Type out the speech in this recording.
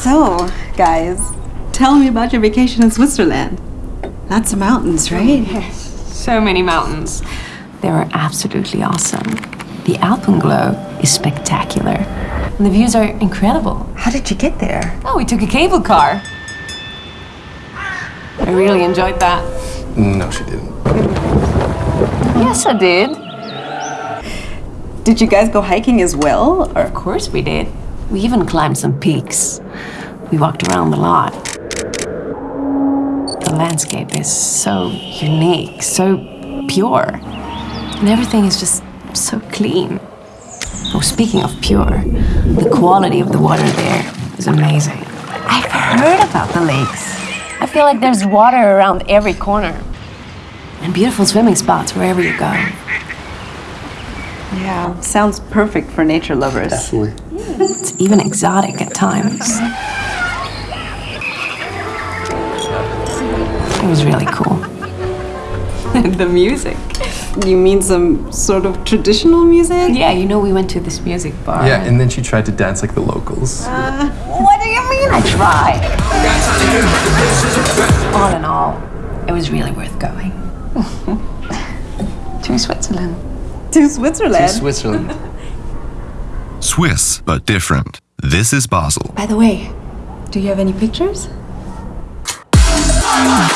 So, guys, tell me about your vacation in Switzerland. Lots of mountains, oh, right? So many mountains. They were absolutely awesome. The Alpenglow is spectacular. And the views are incredible. How did you get there? Oh, we took a cable car. I really enjoyed that. No, she didn't. Yes, I did. Did you guys go hiking as well? Or Of course we did. We even climbed some peaks. We walked around the lot. The landscape is so unique, so pure. And everything is just so clean. Oh, speaking of pure, the quality of the water there is amazing. I've heard about the lakes. I feel like there's water around every corner. And beautiful swimming spots wherever you go. yeah, sounds perfect for nature lovers. Definitely. It's even exotic at times. Was really cool. the music. You mean some sort of traditional music? Yeah, you know, we went to this music bar. Yeah, and then she tried to dance like the locals. Uh, what do you mean I tried? all in all, it was really worth going. to Switzerland. To Switzerland. To Switzerland. Swiss, but different. This is Basel. By the way, do you have any pictures? Oh!